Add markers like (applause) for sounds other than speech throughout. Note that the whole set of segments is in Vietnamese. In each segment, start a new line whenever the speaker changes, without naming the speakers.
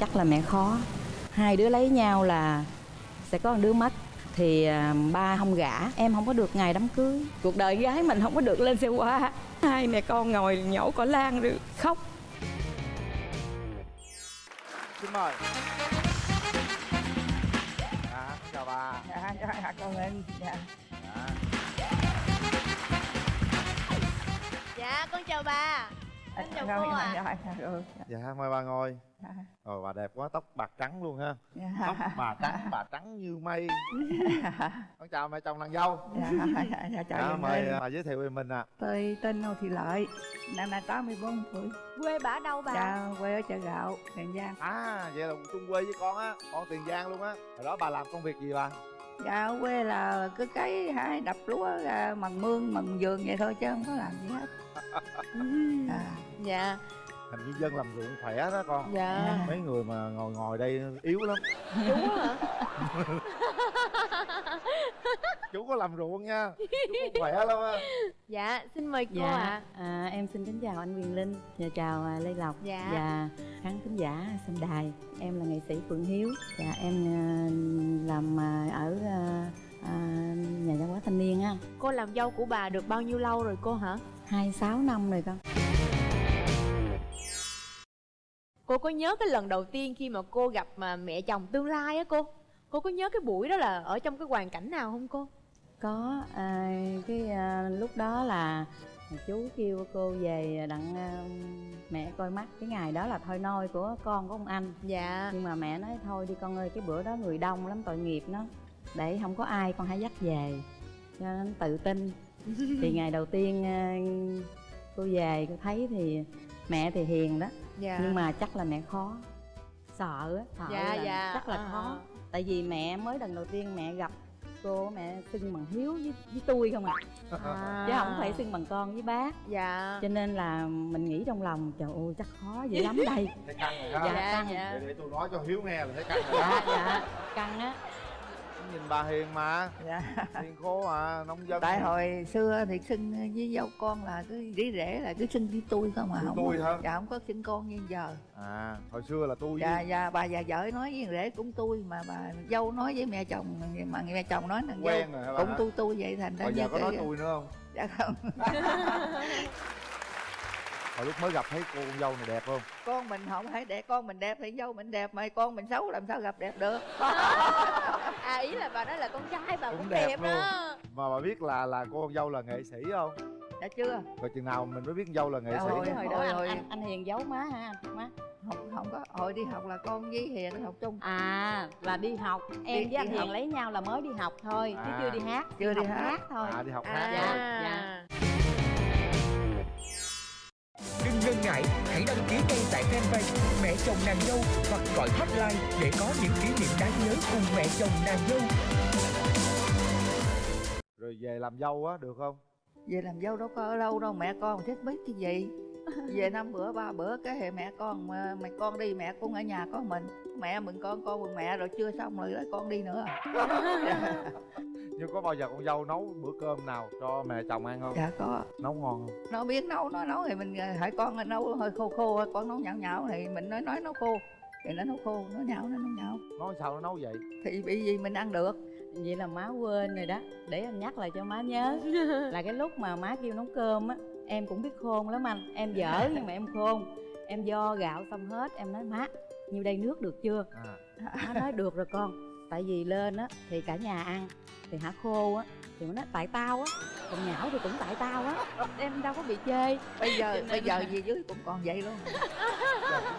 chắc là mẹ khó. Hai đứa lấy nhau là sẽ có một đứa mất. Thì à, ba không gả em không có được ngày đám cưới. Cuộc đời gái mình không có được lên xe hoa hai mẹ con ngồi nhổ cỏ lan rồi khóc.
Xin mời. Dạ chào bà.
Dạ dạ con ơn dạ.
Dạ.
Dạ con chào bà Em chào cô ạ.
rồi,
dạ mời bà ngồi.
Dạ.
rồi bà đẹp quá tóc bạc trắng luôn ha.
Dạ.
tóc bà trắng bà trắng như mây. (laughs) Con chào mẹ chồng nàng dâu.
Dạ, dạ, dạ, chào
dạ, mời
ơi.
bà giới thiệu về mình ạ.
Tôi tên Ngô Thị Lợi năm nay 84 tuổi.
Quê bà ở đâu bà?
dạ quê ở chợ gạo tiền giang.
À vậy là chung quê với con á con tiền giang luôn á. Hồi đó bà làm công việc gì bà?
Dạ ở quê là cứ cái hái đập lúa ra mần mương mần vườn vậy thôi chứ không có làm gì hết. (laughs) À,
Dạ.
Thành nhân dân làm ruộng khỏe đó con.
Dạ.
Mấy người mà ngồi ngồi đây yếu lắm.
Chú hả? (laughs)
chú có làm ruộng nha. Chú khỏe lắm á.
Dạ xin mời cô
dạ
ạ.
à, em xin kính chào anh Quyền Linh. Và chào à, Lê Lộc.
Dạ.
và khán thính giả xem đài. Em là nghệ sĩ Phượng Hiếu. Và em à, làm à, ở à, à, nhà văn hóa thanh niên á.
Cô làm dâu của bà được bao nhiêu lâu rồi cô hả?
hai sáu năm rồi con
Cô có nhớ cái lần đầu tiên khi mà cô gặp mà mẹ chồng tương lai á cô? Cô có nhớ cái buổi đó là ở trong cái hoàn cảnh nào không cô?
có à, cái à, lúc đó là chú kêu cô về đặng à, mẹ coi mắt. Cái ngày đó là thôi nôi của con của ông anh.
Dạ.
Nhưng mà mẹ nói thôi đi con ơi cái bữa đó người đông lắm tội nghiệp nó. Để không có ai con hãy dắt về. Cho nên tự tin. (laughs) Thì ngày đầu tiên à, cô về cô thấy thì mẹ thì hiền đó
Dạ.
Nhưng mà chắc là mẹ khó. Sợ á. Sợ
Dạ,
là
dạ,
chắc là
à.
khó. tại vì mẹ mới lần đầu tiên mẹ gặp cô mẹ xưng bằng hiếu với, với tôi không à.
À.
chứ không phải xưng bằng con với bác.
Dạ.
Cho nên là mình nghĩ trong lòng trời ơi chắc khó dữ lắm đây.
Thấy căng rồi ha
Dạ.
Dạ
căng.
dạ.
Để, để tôi nói cho hiếu nghe là thấy căng rồi.
Dạ dạ. Căng á
nhìn bà hiền mà.
Dạ.
Hiền khô à nông dân.
Tại hồi xưa thì xưng với dâu con là cứ dĩ rể là cứ xưng với tôi không à
Xưng
không
tôi hả?
dạ không có xưng con như giờ.
À hồi xưa là tôi
dạ
với
dạ bà già vợ nói với rể cũng tôi mà bà dâu nói với mẹ chồng mà mẹ chồng nói là dâu
quen rồi hả bà
cũng tôi tôi vậy thành ra
bây giờ
như
có nói tôi nữa không?
Dạ không (laughs)
hồi lúc mới gặp thấy cô con dâu này đẹp không
con mình không phải đẹp con mình đẹp thì dâu mình đẹp mà con mình xấu làm sao gặp đẹp được (laughs)
À ý là bà nói là con trai bà cũng,
Cũng
đẹp,
đẹp luôn.
đó
mà bà biết là là cô con dâu là nghệ sĩ không
dạ chưa
rồi chừng nào mình mới biết con dâu là nghệ
Dạ
sĩ
rồi.
hồi đó
Ôi,
anh, anh, anh hiền giấu má anh má
không không có hồi đi học là con với hiền học chung
à là đi học em
Đi-
với anh
đi
hiền
học.
lấy nhau là mới đi học thôi chứ
À.
chưa đi hát
Chưa đi
học
hát.
thôi
à đi học
À
hát
Dạ,
rồi
dạ.
Ngại, hãy đăng ký ngay tại fanpage Mẹ chồng nàng dâu hoặc gọi hotline để có những kỷ niệm đáng nhớ cùng mẹ chồng nàng dâu.
rồi về làm dâu á được không?
Về làm dâu đâu có ở lâu đâu mẹ con thích biết cái gì. (laughs) Về năm bữa ba bữa cái hệ mẹ con mà mày con đi mẹ cũng ở nhà có mình. Mẹ mừng con con mừng mẹ rồi chưa xong rồi con đi nữa (laughs)
nhưng có bao giờ con dâu nấu bữa cơm nào cho mẹ chồng ăn không?
Dạ có.
Nấu ngon không?
Nó biết nấu nó nấu thì mình hỏi con nấu hơi khô khô con nấu nhão nhão thì mình nói nói nấu khô thì nó nấu khô nó nhão nó nấu nhão.
Nói sao nó nấu vậy?
Thì bị gì mình ăn được?
Vậy là má quên rồi đó để em nhắc lại cho má nhớ. (laughs) Là cái lúc mà má kêu nấu cơm á em cũng biết khôn lắm anh. Em dở (laughs) nhưng mà em khôn. Em do gạo xong hết em nói má nhiêu đây nước được chưa?
À.
Má nói được rồi con tại vì lên á thì cả nhà ăn thì hả khô á thì nó nói tại tao á còn nhão thì cũng tại tao á. (laughs) Em đâu có bị chê.
Bây giờ
nên
bây giờ về dưới cũng còn vậy luôn.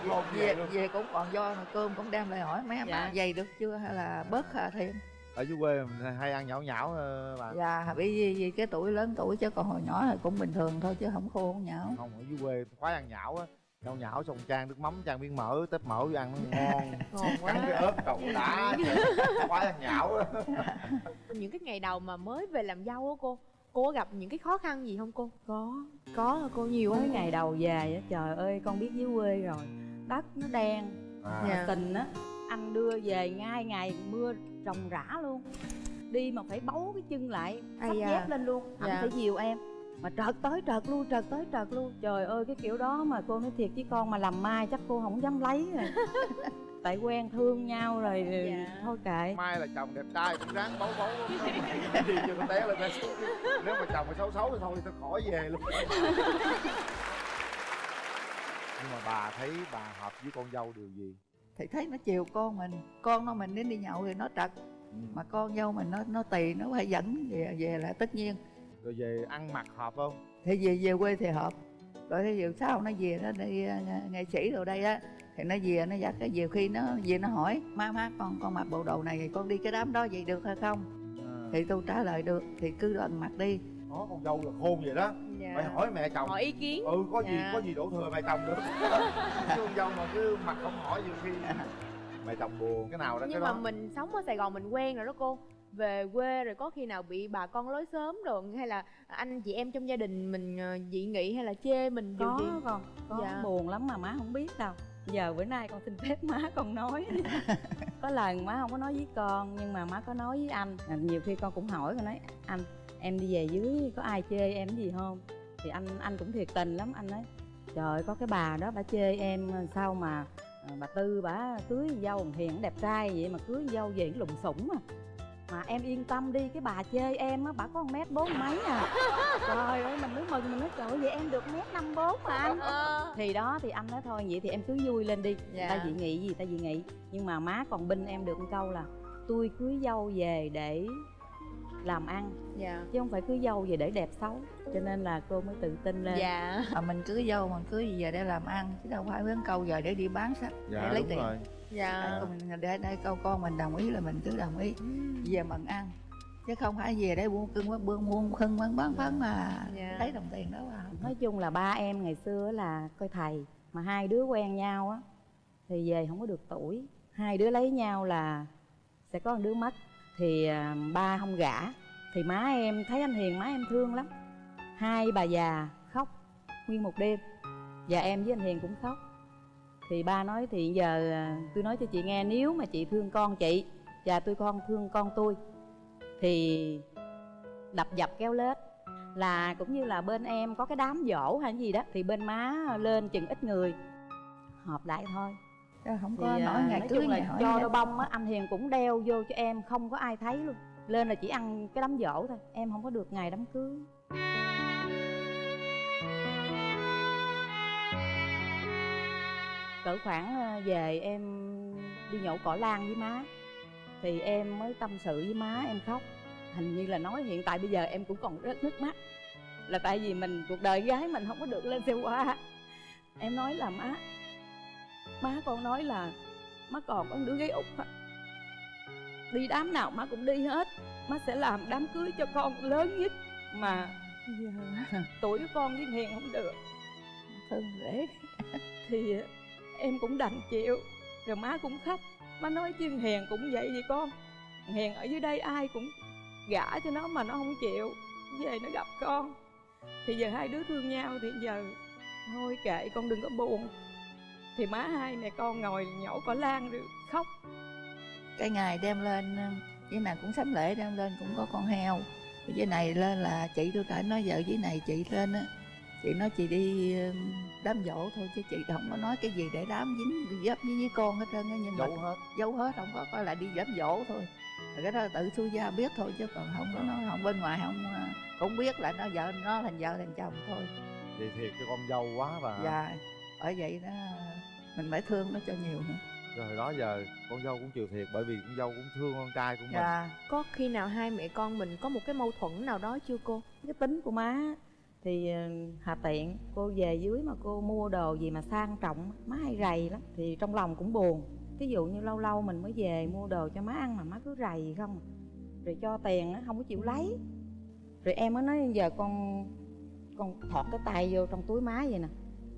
Dạ,
về về cũng còn do mà cơm cũng đem lại hỏi má
Dạ.
má dày được chưa? Hay là bớt hà thêm?
Ở dưới quê mình hay ăn nhão nhão ờ, bà.
Dạ bởi vì, vì cái tuổi lớn tuổi chứ còn hồi nhỏ thì cũng bình thường thôi chứ không khô không nhão.
Không ở dưới quê khoái ăn nhão á nhão nhão xong chan nước mắm chan miếng mỡ tép mỡ vô ăn nó ngon (laughs)
Ngon quá
cắn cái ớt trộn đã khoái ăn nhão (laughs)
Những cái ngày đầu mà mới về làm dâu á cô Cô có gặp những cái khó khăn gì không cô?
có
Có cô nhiều không?
ngày đầu về á trời ơi con biết dưới quê rồi đất nó đen
à,
Dạ.
tình á anh đưa về ngay ngày mưa ròng rã luôn đi mà phải bấu cái chân lại sắp
da.
dép lên luôn anh
Dạ.
phải dìu em mà trợt tới trợt lui trợt tới trợt luôn trời ơi cái kiểu đó mà cô nói thiệt với con mà làm mai chắc cô không dám lấy rồi (laughs) tại quen thương nhau rồi
Dạ.
thôi kệ.
Mai là chồng đẹp trai cũng ráng bấu bấu. Gì cho nó té lên nếu mà chồng mà xấu xấu thì thôi thì tôi khỏi về luôn. Nhưng mà bà thấy bà hợp với con dâu điều gì?
Thì thấy nó chiều con mình. Con nó mình đến đi nhậu thì nó trật.
Ừ.
mà con dâu mình nó nó tì nó phải dẫn về về là tất nhiên
rồi về ăn mặc hợp không?
Thì về về quê thì hợp. Rồi thì giờ sau nó về nó đi nghệ sĩ rồi đây á thì nó về nó dắt cái nhiều khi nó về nó hỏi má má con con mặc bộ đồ này thì con đi cái đám đó vậy được hay không?
À.
thì tôi trả lời được thì cứ lần mặc đi.
Có con dâu là khôn vậy đó.
Dạ.
phải hỏi mẹ chồng.
Hỏi ý kiến.
Ừ có gì
Dạ.
có gì đổ thừa mẹ chồng được. (laughs) Chứ con dâu mà cứ mặt không hỏi nhiều khi. (laughs) Mẹ chồng buồn cái nào đó
nhưng
cái
mà
đó.
mình sống ở sài gòn mình quen rồi đó cô về quê rồi có khi nào bị bà con lối sớm rồi hay là anh chị em trong gia đình mình ờ, dị nghị hay là chê mình điều
có
gì?
con có.
Dạ.
buồn lắm mà má không biết đâu. Giờ bữa nay con xin phép má con nói. (laughs) Có lần má không có nói với con nhưng mà má có nói với anh. À, nhiều khi con cũng hỏi con nói anh em đi về dưới có ai chê em gì không? Thì anh anh cũng thiệt tình lắm. Anh nói trời có cái bà đó bà chê em sao mà à, bà tư bà cưới dâu hiền đẹp trai vậy mà cưới dâu về lùng sủng à mà em yên tâm đi cái bà chê em á bà có một mét bốn mấy à. Trời ơi mình mới mừng mình nói trời ơi, vậy em được mét năm bốn mà anh.
Ờ.
thì đó thì anh nói thôi vậy thì em cứ vui lên đi.
Dạ.
ta dị nghị gì ta dị nghị. Nhưng mà má còn binh em được một câu là tôi cưới dâu về để làm ăn
dạ.
chứ không phải cưới dâu về để đẹp xấu. Cho nên là cô mới tự tin lên.
Dạ.
Mà mình cưới dâu mình cưới về để làm ăn chứ đâu phải hướng câu giờ để đi bán sách
dạ
để lấy
đúng
tiền.
rồi
dạ.
Mình để đây câu con mình đồng ý là mình cứ đồng ý. Về mận ăn. Chứ không phải về để buôn cưng buôn buôn buôn khưng bán bán bán mà
Dạ.
lấy đồng tiền đó vào.
Nói chung là ba em ngày xưa là coi thầy mà hai đứa quen nhau á thì về không có được tuổi. Hai đứa lấy nhau là sẽ có một đứa mất. Thì à, ba không gả. Thì má em thấy anh hiền má em thương lắm. Hai bà già khóc nguyên một đêm. Và em với anh hiền cũng khóc thì ba nói thì giờ à, tôi nói cho chị nghe nếu mà chị thương con chị và tôi con thương con tôi thì đập dập kéo lết. Là cũng như là bên em có cái đám dỗ hay gì đó thì bên má lên chừng ít người họp lại thôi.
Không
thì
có
à,
nói ngày cưới
là cho đôi bông á anh hiền cũng đeo vô cho em không có ai thấy luôn. Lên là chỉ ăn cái đám dỗ thôi em không có được ngày đám cưới cỡ khoảng ờ, về em đi nhổ cỏ lan với má thì em mới tâm sự với má em khóc. Hình như là nói hiện tại bây giờ em cũng còn rớt nước mắt. Là tại vì mình cuộc đời gái mình không có được lên xe hoa em nói là má má con nói là má còn có đứa gái út á. đi đám nào má cũng đi hết. Má sẽ làm đám cưới cho con lớn nhất mà giờ (laughs) tuổi của con với hiền không được.
Thương dễ
thì em cũng đành chịu. Rồi má cũng khóc. Má nói chứ hiền cũng vậy vậy con. Hiền ở dưới đây ai cũng gả cho nó mà nó không chịu. Về nó gặp con. Thì giờ hai đứa thương nhau thì giờ thôi kệ, con đừng có buồn. Thì má hai mẹ con ngồi nhổ cỏ lan rồi khóc.
Cái ngày đem lên với này cũng sắm lễ, đem lên cũng có con heo. Với này lên là chị tôi cả nói vợ với này chị lên á chị nói chị đi ờ, đám dỗ thôi chứ chị không có nói cái gì để đám dính dấp với, với con hết trơn á nhưng mà
giấu hết.
giấu hết không có coi là đi đám dỗ thôi. Rồi cái đó là tự xui gia biết thôi chứ còn không có nói không bên ngoài không ờ, cũng biết là nó vợ nó thành vợ thành chồng thôi.
Thì thiệt cho con dâu quá và
và bởi vậy đó mình phải thương nó cho nhiều nữa.
Rồi đó giờ con dâu cũng chịu thiệt bởi vì con dâu cũng thương con trai của mình.
Dạ.
Có khi nào hai mẹ con mình có một cái mâu thuẫn nào đó chưa cô?
Cái tính của má thì ờ, hà tiện, cô về dưới mà cô mua đồ gì mà sang trọng, má hay rầy lắm. Thì trong lòng cũng buồn. Ví dụ như lâu lâu mình mới về mua đồ cho má ăn mà má cứ rầy không à. rồi cho tiền nó không có chịu lấy. Rồi em mới nói, giờ con con thọt cái tay vô trong túi má vậy nè.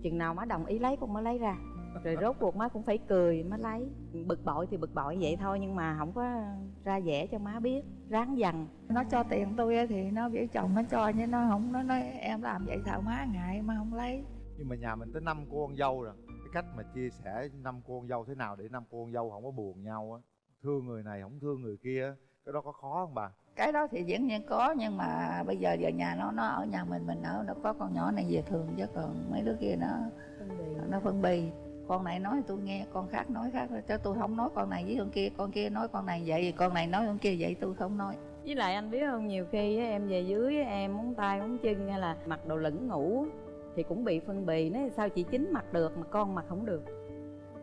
Chừng nào má đồng ý lấy, con mới lấy ra rồi rốt cuộc má cũng phải cười má lấy. Bực bội thì bực bội vậy thôi nhưng mà không có ra vẻ cho má biết ráng dằn.
Nó cho tiền tôi á thì nó biểu chồng nó cho nhưng nó không nó nói em làm vậy sao má ngại mà không lấy.
Nhưng mà nhà mình tới năm cô con dâu rồi. Cái cách mà chia sẻ năm cô con dâu thế nào để năm cô con dâu không có buồn nhau á? Thương người này không thương người kia cái đó có khó không bà?
Cái đó thì dĩ nhiên có nhưng mà bây giờ giờ nhà nó nó ở nhà mình mình ở nó có con nhỏ này về thường chứ còn mấy đứa kia nó nó phân bì con này nói tôi nghe con khác nói khác cho tôi không nói con này với con kia con kia nói con này vậy con này nói con kia vậy tôi không nói.
Với lại anh biết không nhiều khi á, em về dưới em muốn tay muốn chân hay là mặc đồ lửng ngủ thì cũng bị phân bì nói sao chị chính mặc được mà con mặc không được.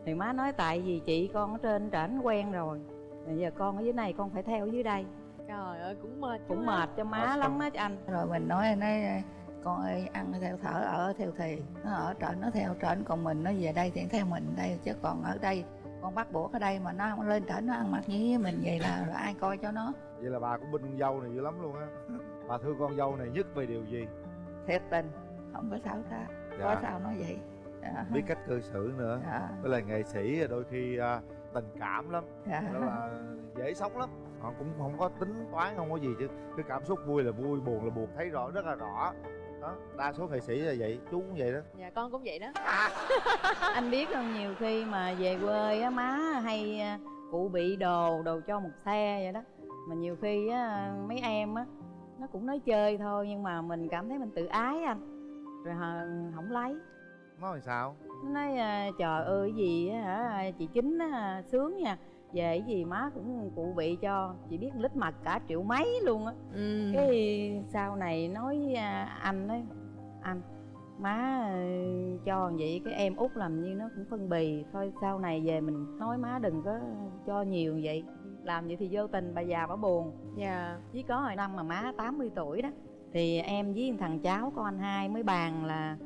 Thì má nói tại vì chị con ở trên trển quen rồi bây giờ con ở dưới này con phải theo ở dưới đây.
Trời ơi cũng mệt
cũng mệt cho má lắm á anh.
Rồi mình nói nói con ơi ăn theo thở ở theo thì nó ở trển nó theo trển còn mình nó về đây thì theo mình đây chứ còn ở đây con bắt buộc ở đây mà nó không lên trển nó ăn mặc như mình vậy là, là ai coi cho nó.
Vậy là bà cũng binh con dâu này dữ lắm luôn á. Bà thương con dâu này nhất về điều gì?
Thiệt tình. Không có sao ta có
Dạ.
sao nói vậy. Dạ.
biết cách cư xử nữa.
Dạ.
với lại nghệ sĩ đôi khi à, tình cảm lắm.
Dạ.
đó là dễ sống lắm. Họ cũng không có tính toán không có gì chứ. Cái cảm xúc vui là vui buồn là buồn. Thấy rõ rất là rõ đó đa số nghệ sĩ là vậy chú cũng vậy đó.
Dạ con cũng vậy đó. (laughs)
Anh biết không nhiều khi mà về quê á má hay à, cụ bị đồ đồ cho một xe vậy đó. Mà nhiều khi á mấy em á nó cũng nói chơi thôi nhưng mà mình cảm thấy mình tự ái anh. Rồi hờ- không lấy.
Nói sao?
Nó nói à, trời ơi cái gì á hả? Chị chính á sướng nha về cái gì má cũng cụ bị cho chị biết lít mặt cả triệu mấy luôn á.
Ừ.
cái sau này nói với à, anh ấy anh má ờ, cho vậy cái em út làm như nó cũng phân bì thôi sau này về mình nói má đừng có cho nhiều vậy làm vậy thì vô tình bà già bà buồn.
Dạ.
Chỉ có hồi năm mà má 80 tuổi đó thì em với thằng cháu con anh hai mới bàn là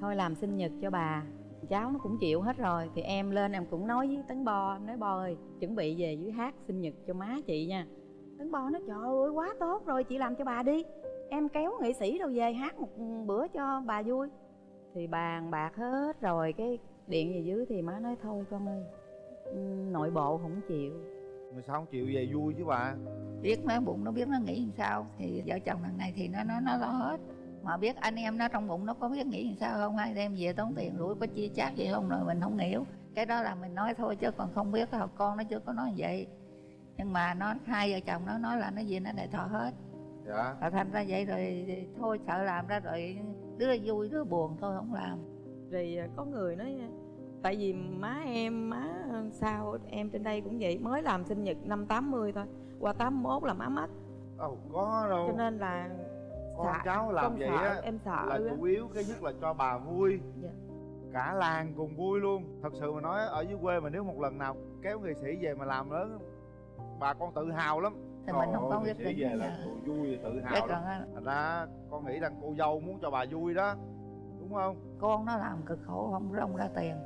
thôi làm sinh nhật cho bà cháu nó cũng chịu hết rồi. Thì em lên em cũng nói với tấn bo em nói bo ơi chuẩn bị về dưới hát sinh nhật cho má chị nha. Tấn bo nói trời ơi quá tốt rồi chị làm cho bà đi. Em kéo nghệ sĩ đâu về hát một bữa cho bà vui. Thì bàn bạc hết rồi cái điện về dưới thì má nói thôi con ơi ừ, nội bộ không chịu.
Mà sao không chịu về vui chứ bà?
Biết nó bụng nó biết nó nghĩ làm sao. Thì vợ chồng lần này thì nó nó nó lo hết mà biết anh em nó trong bụng nó có biết nghĩ làm sao không? Hay đem về tốn tiền rủi có chia chác gì không? Rồi mình không hiểu. Cái đó là mình nói thôi chứ còn không biết là con nó chưa có nói vậy. Nhưng mà nó hai vợ chồng nó nói là nó gì nó đại thọ hết.
Dạ.
Và thành ra vậy rồi thôi sợ làm ra rồi đứa vui đứa buồn thôi không làm.
Rồi à, có người nói à, tại vì má em má sao em trên đây cũng vậy mới làm sinh nhật năm 80 thôi qua 81 là má mất.
Đâu có đâu.
Cho nên là
con
sợ-
cháu làm vậy
sợ,
á
em sợ
là chủ yếu cái nhất là cho bà vui.
Dạ.
cả làng cùng vui luôn. Thật sự mà nói ở dưới quê mà nếu một lần nào kéo nghệ sĩ về mà làm lớn bà con tự hào lắm.
Thì mình không có
nghệ
quyết
sĩ
định
về là
giờ.
vui tự
cái
hào lắm. thành ra con nghĩ rằng cô dâu muốn cho bà vui đó. Đúng không?
Con nó làm cực khổ không rong ra tiền.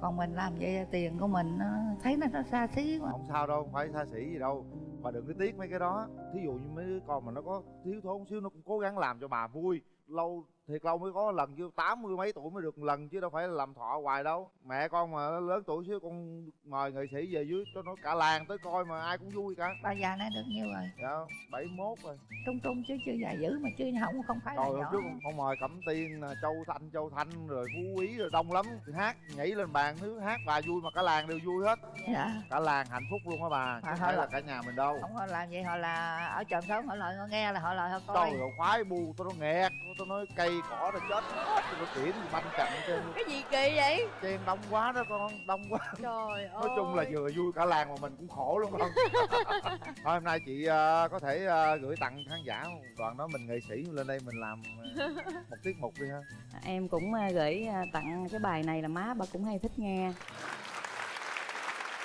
Còn mình làm vậy tiền của mình nó thấy nó, nó xa xí quá.
Không sao đâu không phải xa xỉ gì đâu bà đừng có tiếc mấy cái đó. Thí dụ như mấy đứa con mà nó có thiếu thốn xíu, nó cũng cố gắng làm cho bà vui, lâu thiệt lâu mới có lần chứ tám mươi mấy tuổi mới được lần chứ đâu phải là làm thọ hoài đâu. Mẹ con mà lớn tuổi xíu con mời nghệ sĩ về dưới cho nó cả làng tới coi mà ai cũng vui cả.
Bà già này được nhiêu rồi.
Dạ bảy mốt rồi.
Trung trung chứ chưa già dữ mà chứ không không phải là
trời hôm
nhỏ.
trước con mời cẩm tiên nè, châu thanh châu thanh rồi phú quý rồi đông lắm. Hát nhảy lên bàn thứ hát bà vui mà cả làng đều vui hết.
Dạ.
Cả làng hạnh phúc luôn á bà
Mà
không phải là
là-
cả nhà mình đâu.
Không có làm vậy họ là ở chòm sống họ lời họ nghe là họ lời họ coi.
Trời ơi khoái bu tôi nó nghẹt tôi nói cây cỏ nó chết hết nó tiễn thì banh chậm trên
cái gì kỳ vậy?
Chen đông quá đó con đông quá.
Trời ơi (laughs)
nói chung là vừa vui cả làng mà mình cũng khổ luôn con. (laughs) Thôi hôm nay chị ờ, có thể ờ, gửi tặng khán giả đoạn đó mình nghệ sĩ lên đây mình làm ờ, (laughs) một tiết mục đi ha.
Em cũng à, gửi à, tặng cái bài này là má bà cũng hay thích nghe.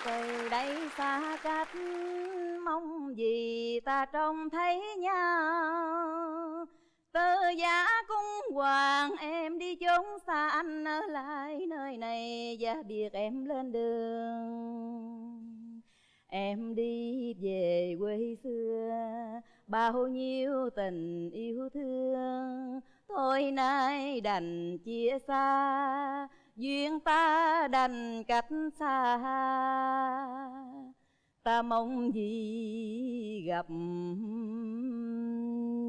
Từ đây xa cách mong gì ta trông thấy nhau tơ giá cung hoàng, em đi chốn xa anh ở lại nơi này và biệt em lên đường. Em đi về quê xưa, bao nhiêu tình yêu thương. Thôi nay đành chia xa, duyên ta đành cách xa. Ta mong gì gặp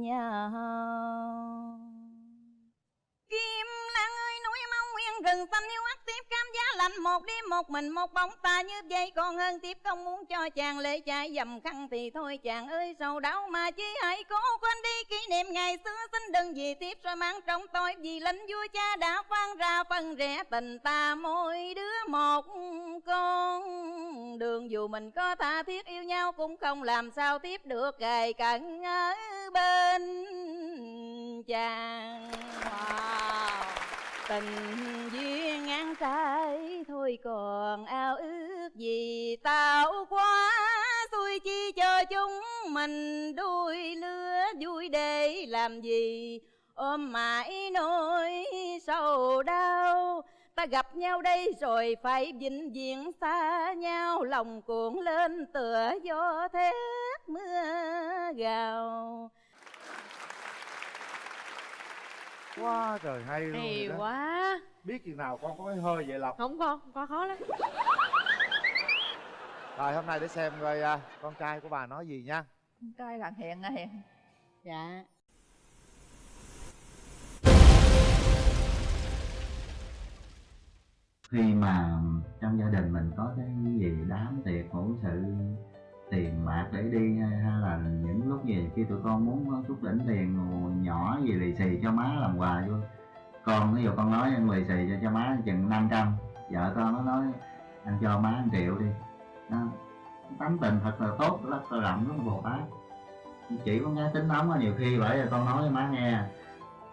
nhau? Kim Lan ơi núi mau nguyên rừng xanh yêu ác giá lạnh một đêm một mình một bóng ta như vậy còn hơn tiếp, không muốn cho chàng lễ chạy dầm khăn thì thôi, chàng ơi, sầu đau mà chi hãy cố quên đi. Kỷ niệm ngày xưa, xin đừng vì tiếp rồi mang trong tôi. Vì lính vua cha đã phán ra phân rẽ tình ta. Mỗi đứa một con đường. Dù mình có tha thiết yêu nhau, cũng không làm sao tiếp được. Gầy cận ở bên chàng.
Wow
tình duyên ngang trái thôi còn ao ước gì tạo quá. Xui chi cho chúng mình đuôi lứa, vui để làm gì? Ôm mãi nỗi sầu đau. Ta gặp nhau đây rồi phải vĩnh viễn xa nhau. Lòng cuộn lên tựa gió thét mưa gào.
Quá trời hay luôn
hay
vậy đó.
quá.
Biết chừng nào con có cái hơi vậy lộc?
Không con con khó lắm.
Rồi hôm nay để xem coi à, con trai của bà nói gì nha.
Con trai thằng hiền à hiền.
Dạ.
Khi mà trong gia đình mình có cái gì đám tiệc hữu sự tiền bạc để đi hay là những lúc gì khi tụi con muốn có chút đỉnh tiền nhỏ gì lì xì cho má làm quà vô. Con ví dụ con nói ăn lì xì cho cho má chừng 500 vợ con nó nói anh cho má một triệu đi. Đó. tấm tình thật là tốt rất là rộng rất là bồ tát chỉ có nghe tính nóng nhiều khi bởi vì con nói với má nghe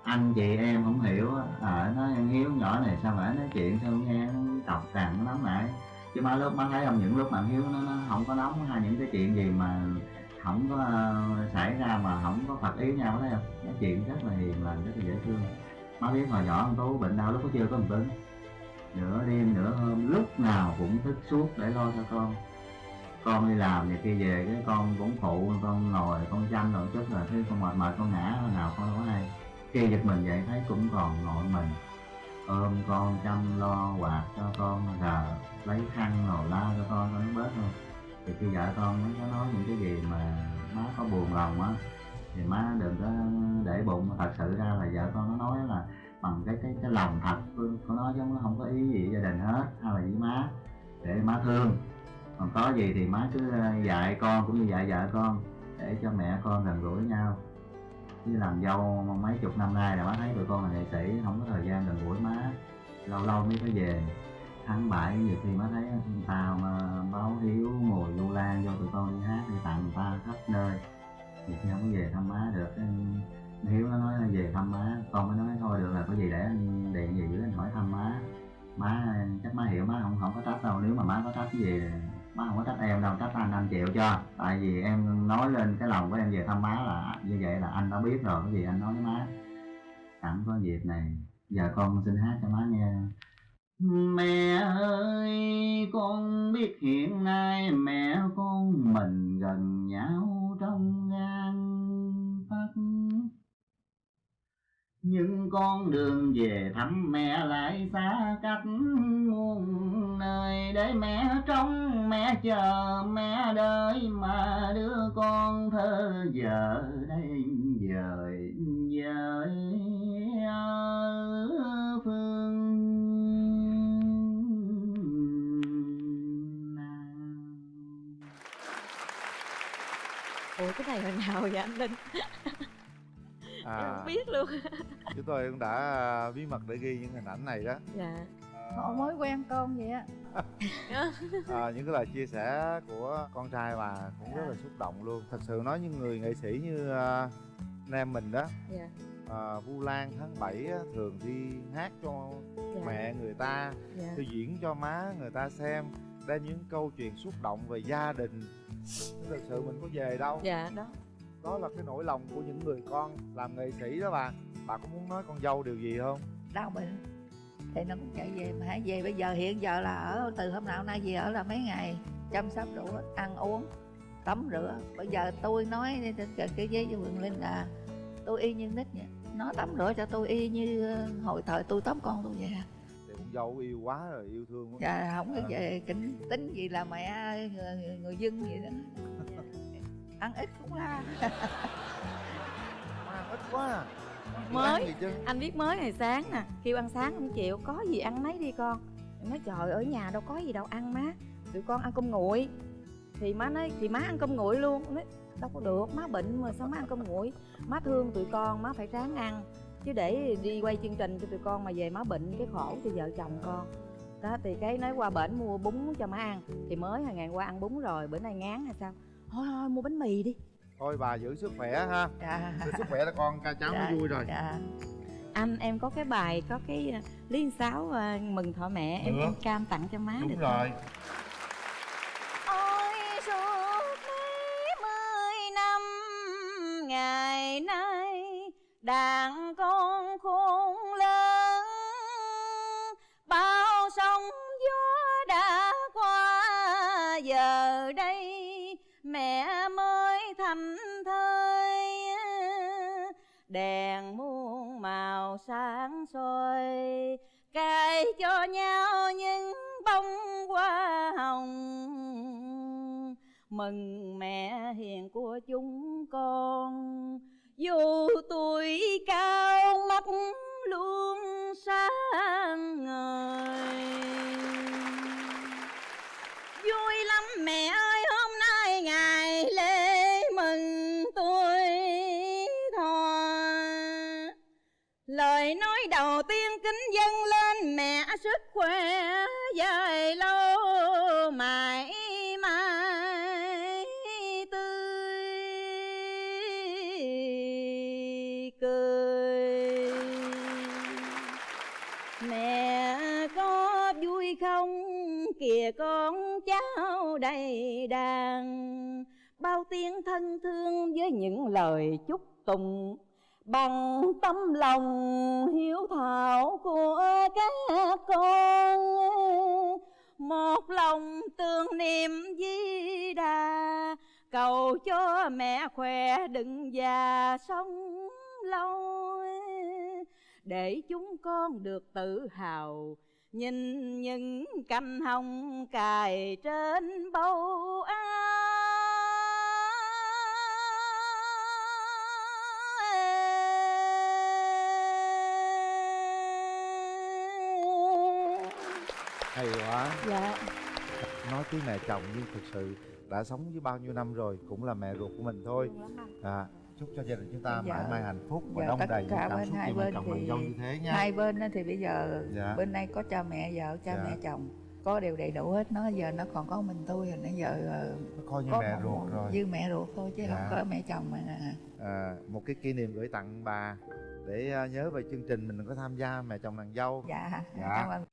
anh chị em không hiểu ở à, ờ, nó hiếu nhỏ này sao mà nói chuyện sao nghe nó cọc cằn nó nóng nảy? Chứ má lúc má thấy không những lúc mà hiếu nó, nó không có nóng hay những cái chuyện gì mà không có uh, xảy ra mà không có phật ý nhau thấy không? Nói chuyện rất là hiền lành rất là dễ thương. Má biết hồi nhỏ ông tú bệnh đau lúc có chưa có một tính nửa đêm nửa hôm lúc nào cũng thức suốt để lo cho con. Con đi làm thì khi về cái con cũng phụ con ngồi con chăm rồi chút là thấy con mệt mệt con ngã nào con đâu có hay. Khi giật mình dậy thấy cũng còn ngồi mình ôm con chăm lo quạt cho con rồi lấy khăn rồi la cho con, nó bớt luôn thì khi vợ con mới có nói những cái gì mà má có buồn lòng á, thì má đừng có để bụng. Thật sự ra là vợ con nó nói là bằng cái cái cái lòng thật của nói chứ nó không có ý gì gia đình hết, hay là với má, để má thương. Còn có gì thì má cứ ờ, dạy con cũng như dạy vợ con, để cho mẹ con gần gũi nhau. Chứ làm dâu mấy chục năm nay là má thấy tụi con là nghệ sĩ, không có thời gian gần lâu lâu mới có về. Tháng bảy nhiều khi má thấy tao mà báo hiếu ngồi du lan do tụi con đi hát đi tặng người ta khắp nơi. Nhiều khi không có về thăm má được. Cái hiếu nó nói về thăm má. Con mới nói thôi được là có gì để anh điện về dưới anh hỏi thăm má. Má, chắc má hiểu, má không không có trách đâu. Nếu mà má có trách cái gì, má không có trách em đâu, trách anh anh chịu cho. Tại vì em nói lên cái lòng của em về thăm má là, như vậy là anh đã biết rồi cái gì anh nói với má. Sẵn có dịp này giờ con xin hát cho má nghe. Mẹ ơi, con biết hiện nay mẹ con mình gần nhau trong gan tấc. Nhưng con đường về thăm mẹ lại xa cách muôn nơi. Để mẹ trông mẹ chờ mẹ đợi mà đứa con thơ giờ đây dời dời
cái này hồi nào vậy anh linh? Em
à
không biết luôn.
Chúng tôi cũng đã à, bí mật để ghi những hình ảnh này đó.
Dạ.
Họ mới quen con vậy á. (laughs)
À, những cái lời chia sẻ của con trai bà cũng rất là xúc động luôn. Thật sự nói những người nghệ sĩ như à, anh em mình đó
dạ.
à, vu lan tháng 7 á, thường đi hát cho
dạ.
mẹ người ta
dạ.
đi diễn cho má người ta xem đem những câu chuyện xúc động về gia đình thật sự mình có về đâu.
Dạ đó.
Đó là cái nỗi lòng của những người con làm nghệ sĩ đó bà. Bà có muốn nói con dâu điều gì không?
Đau bệnh thì nó cũng chạy về mà hãy về bây giờ hiện giờ là ở từ hôm nào nay về ở là mấy ngày chăm sóc đủ ăn uống tắm rửa. Bây giờ tôi nói trên cái, cái giấy cho Quyền Linh là tôi y như nít vậy. Nó tắm rửa cho tôi y như ờ, hồi thời tôi tắm con tôi vậy à.
Dâu yêu quá rồi yêu thương quá.
Dạ không có
À.
về kính tính gì là mẹ người, người, người dân vậy đó. (laughs) Ăn ít cũng la
Má ăn ít quá à.
Mới. anh biết mới ngày sáng nè. Kêu ăn sáng không chịu có gì ăn nấy đi con. Em nói trời ở nhà đâu có gì đâu ăn má. Tụi con ăn cơm nguội. Thì má nói thì má ăn cơm nguội luôn. Nói đâu có được má bệnh mà sao má ăn cơm nguội? Má thương tụi con má phải ráng ăn chứ để đi quay chương trình cho tụi con mà về má bệnh cái khổ cho vợ chồng con. Đó thì cái nói qua bển mua bún cho má ăn thì mới hồi ngày qua ăn bún rồi bữa nay ngán hay sao? Thôi thôi mua bánh mì đi.
Thôi bà giữ sức khỏe ha.
Dạ.
Giữ sức khỏe là con ca cháu
Dạ,
nó vui rồi.
dạ.
Anh em có cái bài có cái ờ, liên sáo ờ, mừng thọ mẹ em em cam tặng cho má
đúng
được
rồi.
Ôi sáng soi cài cho nhau những bông hoa hồng. Mừng mẹ hiền của chúng lời nói đầu tiên kính dâng lên mẹ sức khỏe dài lâu, mãi mãi tươi cười. Mẹ có vui không? Kìa con cháu đầy đàn, bao tiếng thân thương với những lời chúc tụng bằng tấm lòng hiếu thảo của các con, một lòng tương niệm di đà. Cầu cho mẹ khỏe đừng già sống lâu, để chúng con được tự hào. Nhìn những cành hồng cài trên bầu áo
hay quá.
Dạ.
Nói tiếng mẹ chồng nhưng thực sự đã sống với bao nhiêu năm rồi cũng là mẹ ruột của mình thôi. À, chúc cho gia đình chúng ta
Dạ.
mãi mãi hạnh phúc và
Dạ, tất
đầy những
cả
cảm xúc
hai bên
chồng
thì
dâu như thế nha.
hai bên thì bây giờ
Dạ.
bên này có cha mẹ vợ cha
Dạ.
mẹ chồng. Có đều đầy đủ hết. Nó giờ nó còn có mình tôi rồi nãy giờ ờ,
Nó coi như
có
mẹ
một-
ruột rồi.
như mẹ ruột thôi chứ
Dạ.
không có mẹ chồng mà
à, một cái kỷ niệm gửi tặng bà để à, nhớ về chương trình mình có tham gia mẹ chồng nàng dâu.
Dạ,
Dạ.
cảm ơn